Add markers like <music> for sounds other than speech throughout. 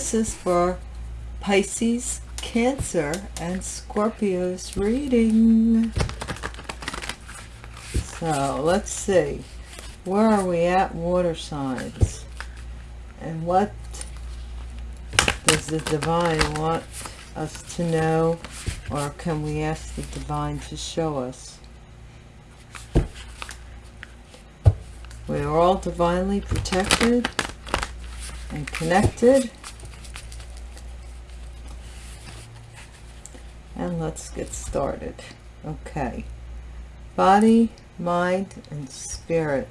this is for Pisces, Cancer, and Scorpio's reading. So let's see. Where are we at water signs? And what does the divine want us to know? Or can we ask the divine to show us? We are all divinely protected and connected. And let's get started. Okay. Body, mind, and spirit.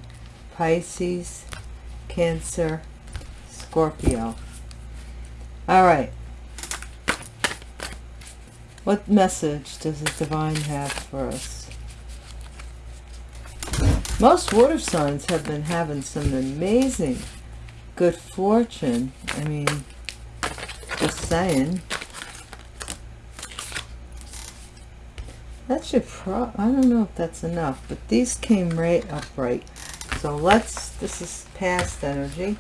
Pisces, Cancer, Scorpio. All right. What message does the divine have for us? Most water signs have been having some amazing good fortune. I mean, just saying. That should pro... I don't know if that's enough, but these came right upright. So let's... This is past energy.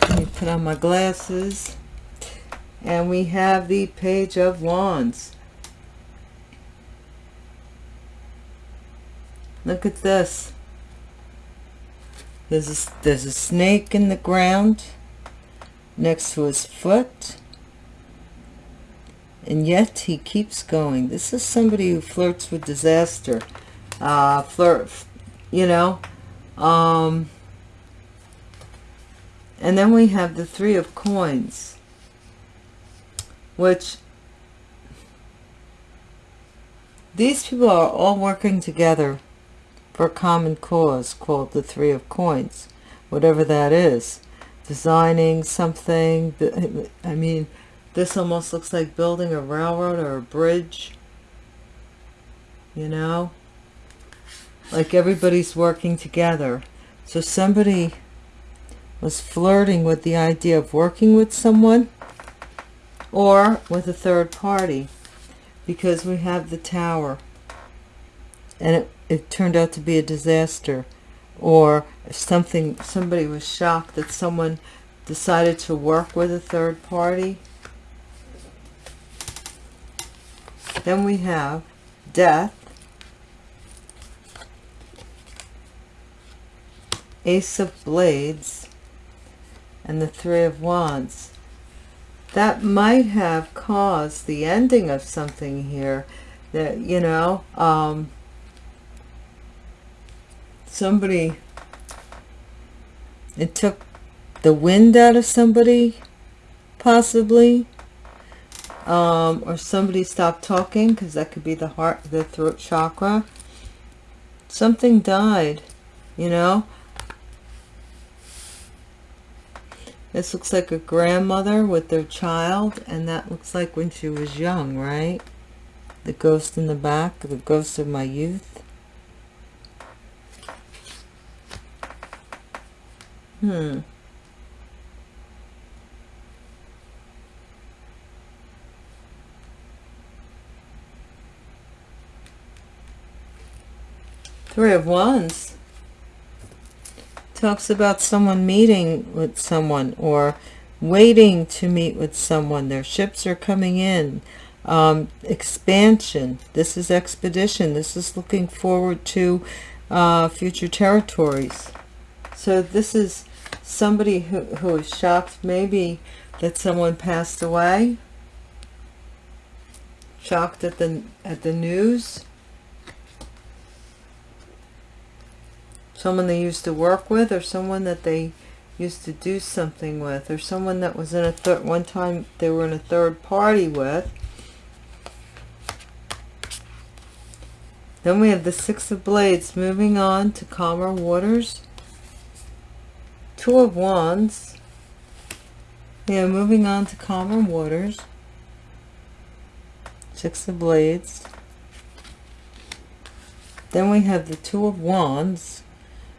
Let me put on my glasses. And we have the Page of Wands. Look at this. There's a, there's a snake in the ground next to his foot. And yet he keeps going. This is somebody who flirts with disaster. Uh, flirt, you know. Um, and then we have the Three of Coins. Which these people are all working together for a common cause called the Three of Coins, whatever that is. Designing something, I mean, this almost looks like building a railroad or a bridge, you know? Like everybody's working together. So somebody was flirting with the idea of working with someone or with a third party because we have the tower and it, it turned out to be a disaster or something somebody was shocked that someone decided to work with a third party then we have death ace of blades and the three of wands. That might have caused the ending of something here that you know um somebody it took the wind out of somebody possibly um, or somebody stopped talking because that could be the heart the throat chakra. Something died you know? This looks like a grandmother with their child and that looks like when she was young right? The ghost in the back the ghost of my youth. Hmm. Three of Wands talks about someone meeting with someone or waiting to meet with someone. Their ships are coming in. Um, expansion. This is expedition. This is looking forward to uh, future territories. So this is somebody who, who is shocked maybe that someone passed away. Shocked at the, at the news. Someone they used to work with or someone that they used to do something with or someone that was in a third one time they were in a third party with then we have the six of blades moving on to calmer waters Two of Wands. Yeah, moving on to calmer waters. Six of Blades. Then we have the Two of Wands,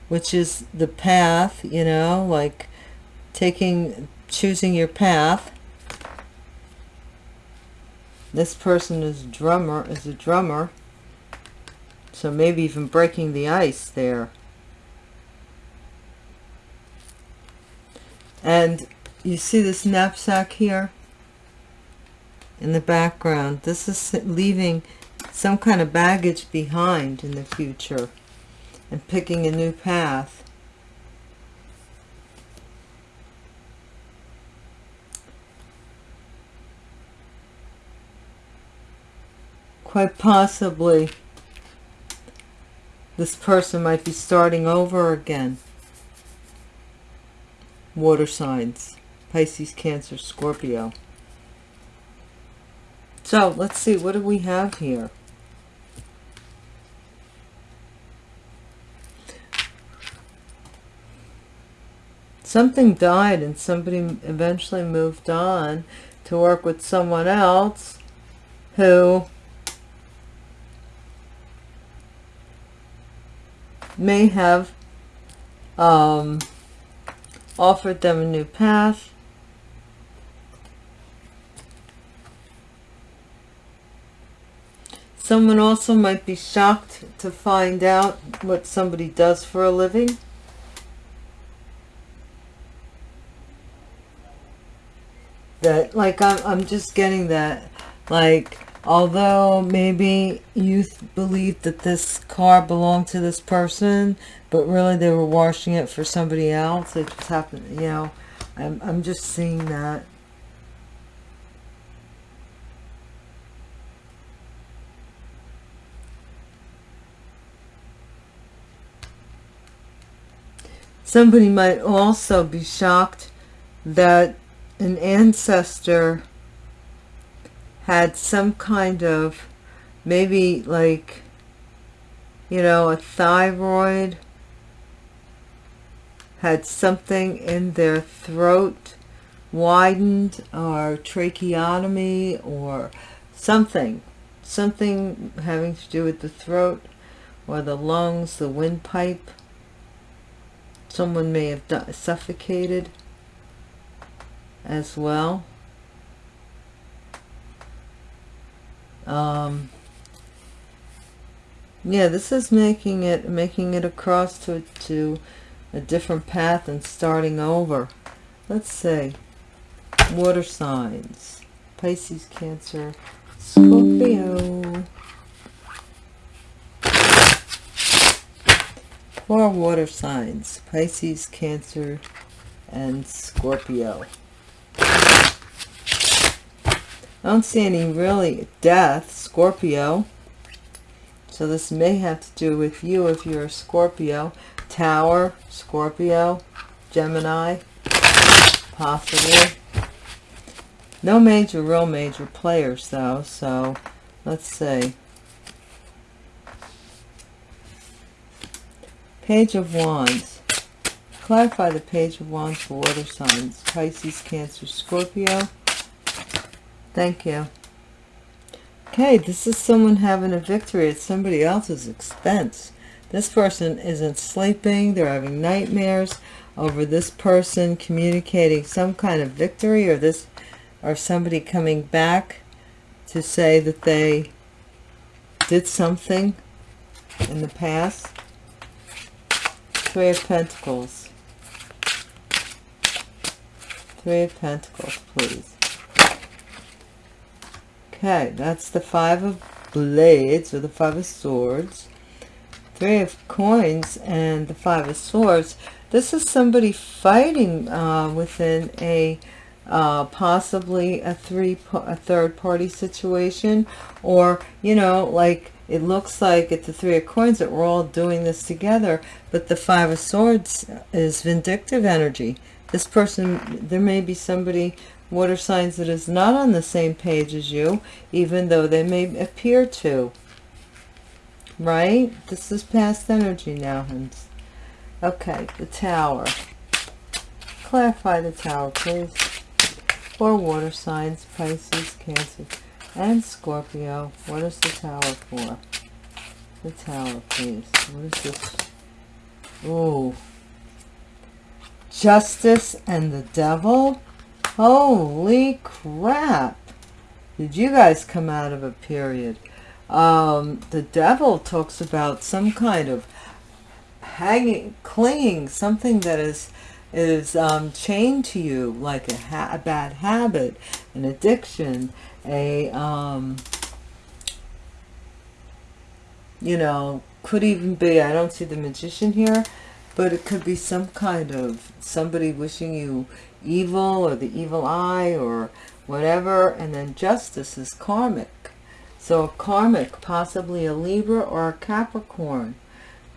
which is the path, you know, like taking, choosing your path. This person is drummer, is a drummer. So maybe even breaking the ice there. And you see this knapsack here in the background. This is leaving some kind of baggage behind in the future and picking a new path. Quite possibly this person might be starting over again. Water signs. Pisces, Cancer, Scorpio. So let's see, what do we have here? Something died and somebody eventually moved on to work with someone else who may have um, offered them a new path. Someone also might be shocked to find out what somebody does for a living. That, like, I'm, I'm just getting that, like, although maybe you believed that this car belonged to this person but really they were washing it for somebody else it just happened you know i'm, I'm just seeing that. Somebody might also be shocked that an ancestor had some kind of maybe like you know a thyroid had something in their throat widened or tracheotomy or something. Something having to do with the throat or the lungs the windpipe. Someone may have suffocated as well. Um, yeah this is making it making it across to to a different path and starting over. Let's say water signs. Pisces cancer scorpio. Four water signs pisces cancer and scorpio I don't see any really death, Scorpio. So this may have to do with you if you're a Scorpio. Tower, Scorpio, Gemini, possibly. No major, real major players though, so let's see. Page of Wands. Clarify the Page of Wands for water signs. Pisces, Cancer, Scorpio. Thank you. Okay, this is someone having a victory at somebody else's expense. This person isn't sleeping. They're having nightmares over this person communicating some kind of victory or this or somebody coming back to say that they did something in the past. Three of Pentacles. Three of Pentacles, please. Okay, that's the Five of Blades or the Five of Swords. Three of Coins and the Five of Swords. This is somebody fighting uh, within a uh, possibly a three a third party situation or you know like it looks like at the three of coins that we're all doing this together but the five of swords is vindictive energy this person there may be somebody water signs that is not on the same page as you, even though they may appear to. Right? This is past energy now. Okay, the tower. Clarify the tower, please. For water signs, Pisces, Cancer, and Scorpio. What is the tower for? The tower, please. What is this? Oh. Justice and the devil? Holy crap. Did you guys come out of a period? Um, the devil talks about some kind of hanging, clinging, something that is is um, chained to you like a, a, bad habit, an addiction, a, um, you know, could even be, I don't see the magician here, but it could be some kind of somebody wishing you evil or the evil eye or whatever. And then justice is karmic. So a karmic, possibly a Libra or a Capricorn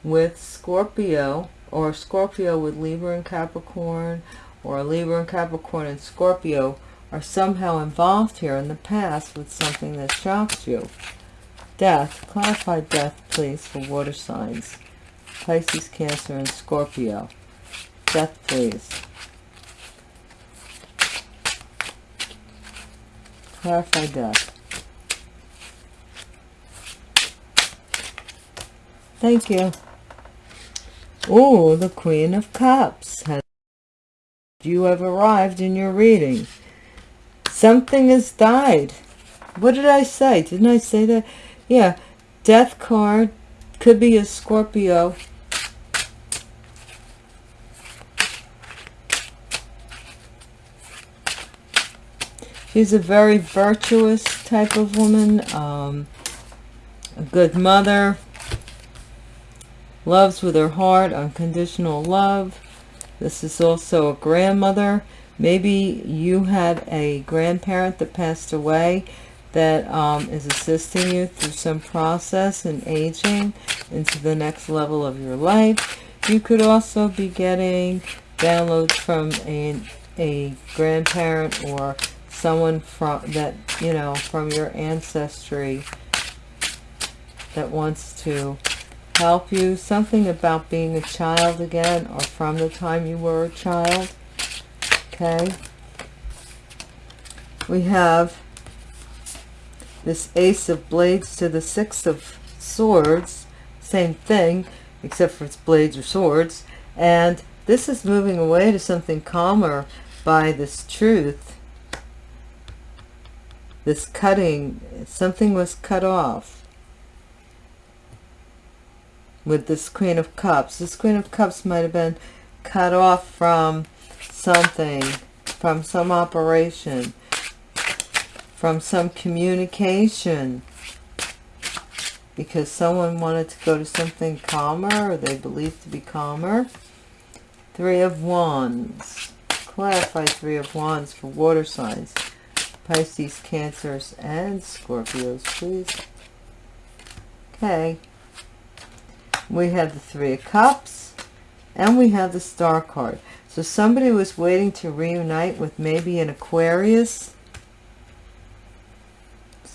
with Scorpio or Scorpio with Libra and Capricorn or a Libra and Capricorn and Scorpio are somehow involved here in the past with something that shocks you. Death. Clarify death, please, for water signs. Pisces, Cancer, and Scorpio. Death, please. Clarify death. Thank you. Oh, the Queen of Cups. Has you have arrived in your reading. Something has died. What did I say? Didn't I say that? Yeah. Death card. Could be a Scorpio. She's a very virtuous type of woman. Um, a good mother loves with her heart, unconditional love. This is also a grandmother. Maybe you had a grandparent that passed away that um, is assisting you through some process and aging into the next level of your life. You could also be getting downloads from a, a grandparent or someone from that, you know, from your ancestry that wants to help you. Something about being a child again or from the time you were a child. Okay. We have this Ace of Blades to the Six of Swords. Same thing, except for it's blades or swords. And this is moving away to something calmer by this truth. This cutting, something was cut off with this Queen of Cups. This Queen of Cups might have been cut off from something, from some operation, from some communication, because someone wanted to go to something calmer, or they believed to be calmer. Three of Wands. Clarify Three of Wands for water signs. Pisces, Cancers, and Scorpios, please. Okay we have the three of cups and we have the star card so somebody was waiting to reunite with maybe an aquarius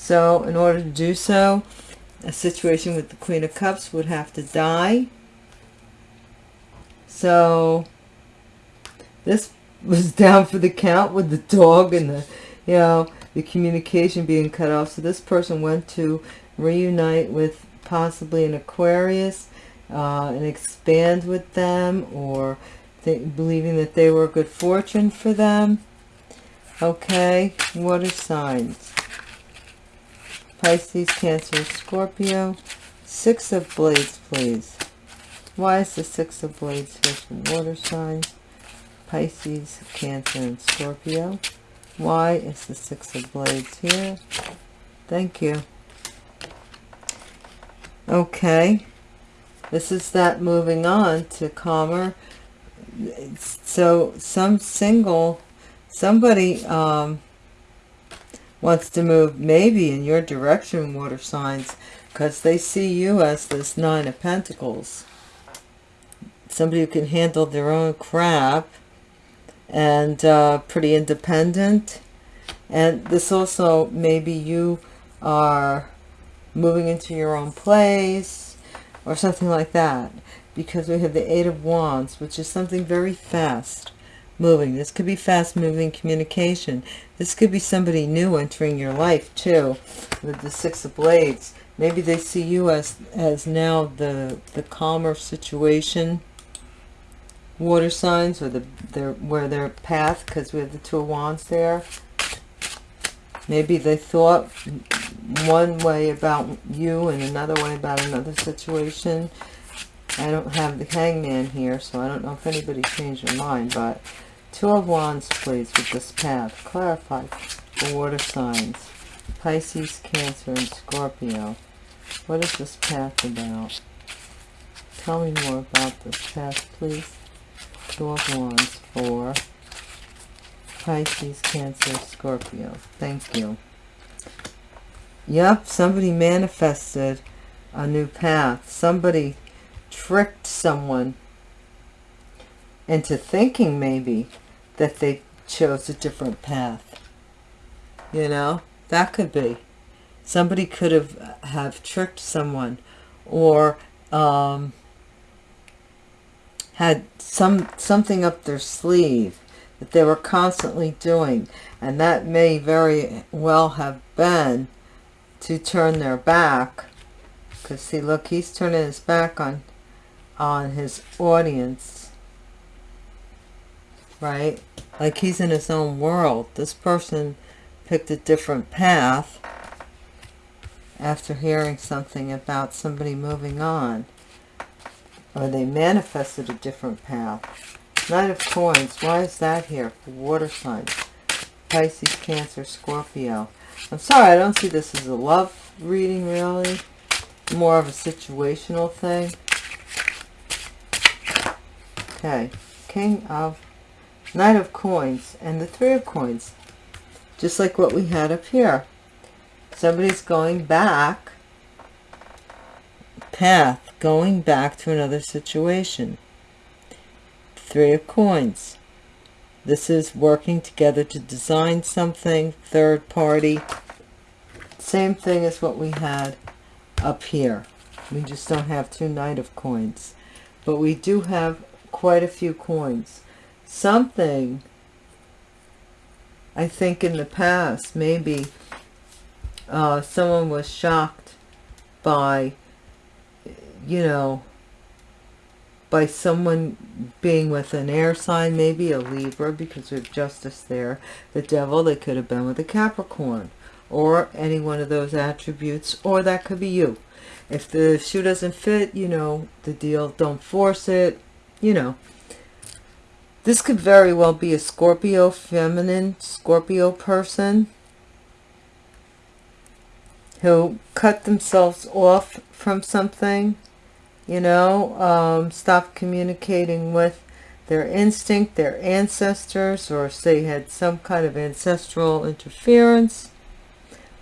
so in order to do so a situation with the queen of cups would have to die so this was <laughs> down for the count with the dog and the you know the communication being cut off so this person went to reunite with possibly an aquarius uh, and expand with them or believing that they were a good fortune for them. Okay, water signs. Pisces, Cancer, Scorpio. Six of Blades, please. Why is the Six of Blades here for water signs? Pisces, Cancer, and Scorpio. Why is the Six of Blades here? Thank you. Okay this is that moving on to calmer so some single somebody um, wants to move maybe in your direction water signs because they see you as this nine of pentacles. Somebody who can handle their own crap and uh, pretty independent. And this also maybe you are moving into your own place or something like that because we have the eight of wands which is something very fast moving. This could be fast moving communication. This could be somebody new entering your life too with the six of blades. Maybe they see you as as now the the calmer situation water signs or the their where their path because we have the two of wands there. Maybe they thought one way about you and another way about another situation. I don't have the hangman here, so I don't know if anybody changed their mind, but two of wands, please, with this path. Clarify for water signs. Pisces, Cancer, and Scorpio. What is this path about? Tell me more about this path, please. Two of Wands for Pisces, Cancer, Scorpio. Thank you. Yep, somebody manifested a new path. Somebody tricked someone into thinking maybe that they chose a different path. You know, that could be. Somebody could have have tricked someone or um, had some something up their sleeve that they were constantly doing and that may very well have been to turn their back because see look he's turning his back on on his audience right like he's in his own world this person picked a different path after hearing something about somebody moving on or they manifested a different path Knight of Coins, why is that here for water signs? Pisces, Cancer, Scorpio. I'm sorry, I don't see this as a love reading, really. More of a situational thing. Okay, King of, Knight of Coins, and the Three of Coins. Just like what we had up here. Somebody's going back, path, going back to another situation. Three of Coins. This is working together to design something, third party. Same thing as what we had up here. We just don't have two Knight of Coins. But we do have quite a few coins. Something, I think in the past, maybe uh, someone was shocked by, you know, by someone being with an air sign, maybe a Libra, because have justice there. The devil, they could have been with a Capricorn, or any one of those attributes, or that could be you. If the shoe doesn't fit, you know, the deal, don't force it, you know. This could very well be a Scorpio, feminine Scorpio person. Who cut themselves off from something you know, um, stop communicating with their instinct, their ancestors, or say had some kind of ancestral interference,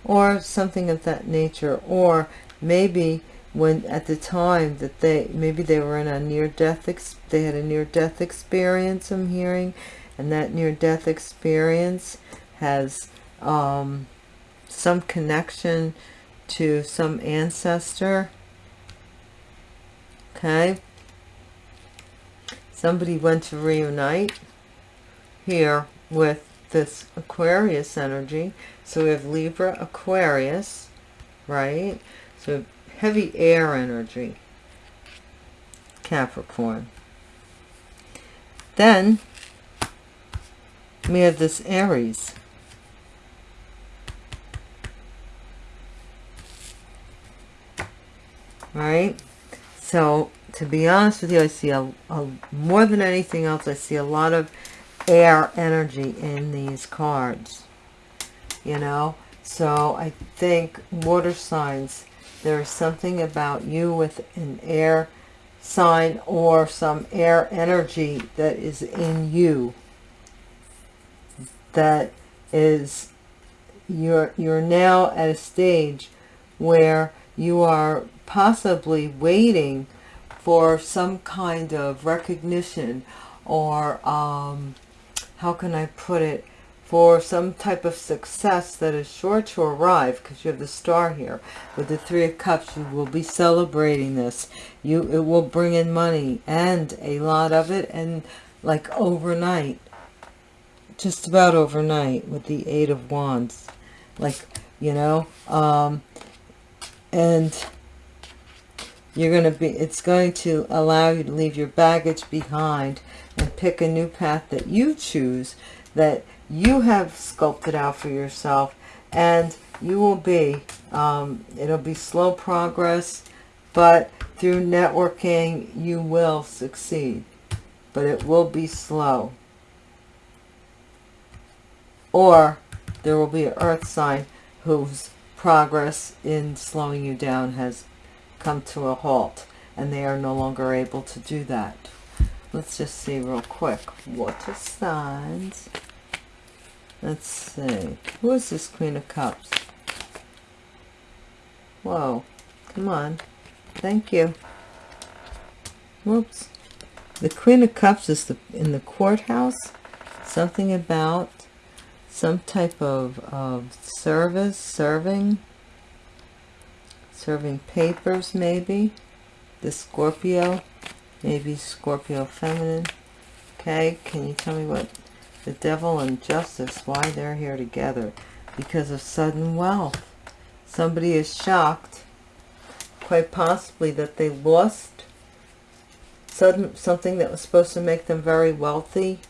or something of that nature, or maybe when at the time that they, maybe they were in a near-death, they had a near-death experience, I'm hearing, and that near-death experience has um, some connection to some ancestor, okay? Somebody went to reunite here with this Aquarius energy. So we have Libra Aquarius right? So heavy air energy. Capricorn. Then we have this Aries. Right? So to be honest with you, I see a, a, more than anything else, I see a lot of air energy in these cards. You know, so I think water signs, there is something about you with an air sign or some air energy that is in you that is you're you're now at a stage where you are possibly waiting for some kind of recognition or um, how can I put it for some type of success that is sure to arrive because you have the star here. With the three of cups you will be celebrating this. You it will bring in money and a lot of it and like overnight just about overnight with the eight of wands. Like you know um and you're going to be it's going to allow you to leave your baggage behind and pick a new path that you choose that you have sculpted out for yourself and you will be um, it'll be slow progress but through networking you will succeed but it will be slow. Or there will be an earth sign whose progress in slowing you down has come to a halt and they are no longer able to do that. Let's just see real quick. Water signs let's see. Who is this queen of cups? Whoa. Come on. Thank you. Whoops. The queen of cups is the, in the courthouse? Something about some type of, of service serving? Serving papers maybe? The Scorpio? Maybe Scorpio feminine? Okay can you tell me what the devil and justice why they're here together? Because of sudden wealth. Somebody is shocked quite possibly that they lost sudden something that was supposed to make them very wealthy.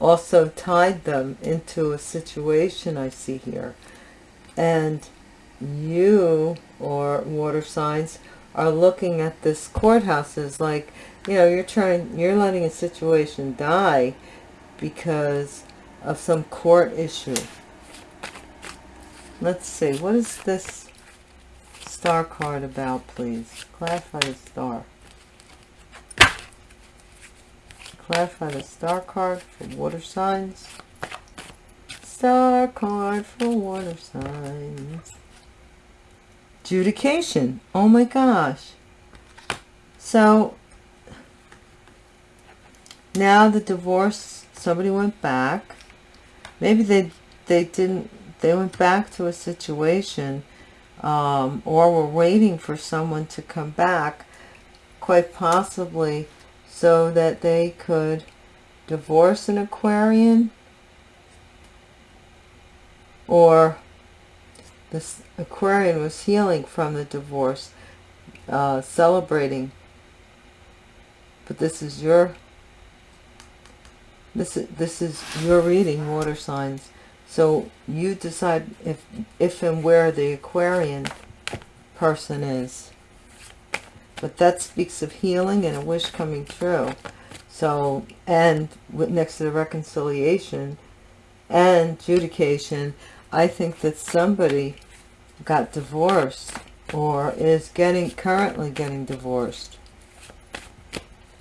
Also tied them into a situation I see here. And you or water signs are looking at this courthouse as like you know you're trying you're letting a situation die because of some court issue. Let's see what is this star card about please? Clarify the star. Clarify the star card for water signs. Star card for water signs. Adjudication oh my gosh. So now the divorce somebody went back maybe they they didn't they went back to a situation um, or were waiting for someone to come back quite possibly so that they could divorce an Aquarian or this Aquarian was healing from the divorce, uh, celebrating. But this is your, this is, this is your reading, water signs. So you decide if, if and where the Aquarian person is. But that speaks of healing and a wish coming true. So, and next to the reconciliation and adjudication, I think that somebody got divorced or is getting currently getting divorced.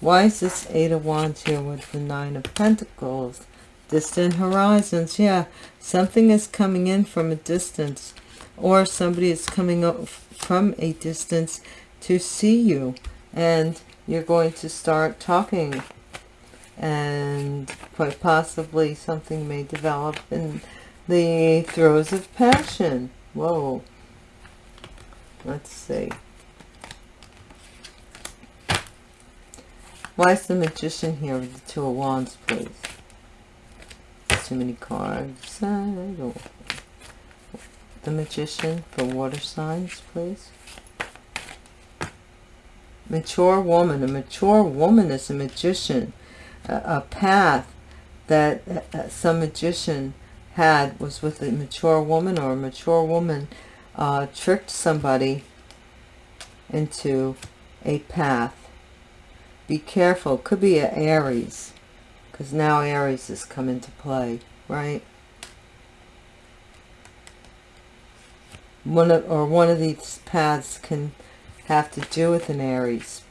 Why is this Eight of Wands here with the Nine of Pentacles? Distant horizons. Yeah, something is coming in from a distance or somebody is coming up from a distance to see you and you're going to start talking and quite possibly something may develop in the throes of passion. Whoa. Let's see. Why is the magician here with the two of wands, please? Too many cards. The magician for water signs, please. Mature woman. A mature woman is a magician. A, a path that uh, some magician had was with a mature woman or a mature woman uh, tricked somebody into a path. Be careful. Could be an Aries because now Aries has come into play, right? One of, or one of these paths can have to do with an Aries.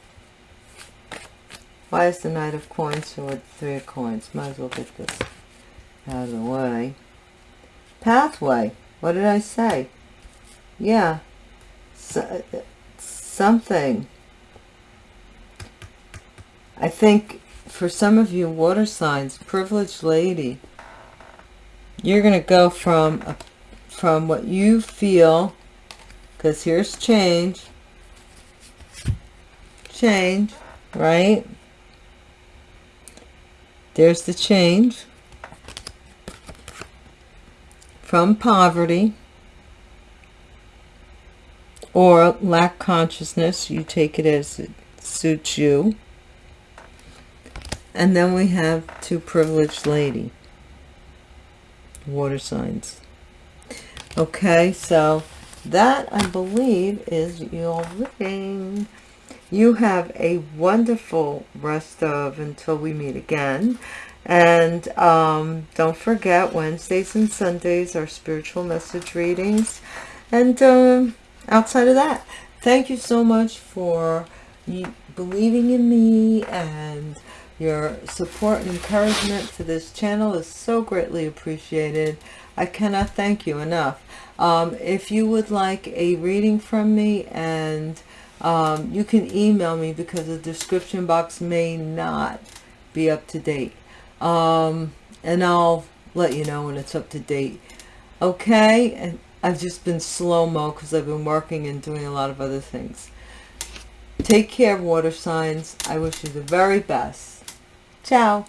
Why is the Knight of Coins or the Three of Coins? Might as well get this out of the way. Pathway. What did I say? Yeah. So, uh, something. I think for some of you water signs, privileged lady, you're going to go from a, from what you feel, because here's change, change, right? There's the change from poverty or lack consciousness. You take it as it suits you. And then we have two privileged lady. Water signs. Okay, so that I believe is your reading. You have a wonderful rest of until we meet again. And um, don't forget, Wednesdays and Sundays are spiritual message readings. And um, outside of that, thank you so much for believing in me and your support and encouragement for this channel is so greatly appreciated. I cannot thank you enough. Um, if you would like a reading from me and um, you can email me because the description box may not be up to date. Um, and I'll let you know when it's up to date. Okay, and I've just been slow-mo because I've been working and doing a lot of other things. Take care, water signs. I wish you the very best. Tchau!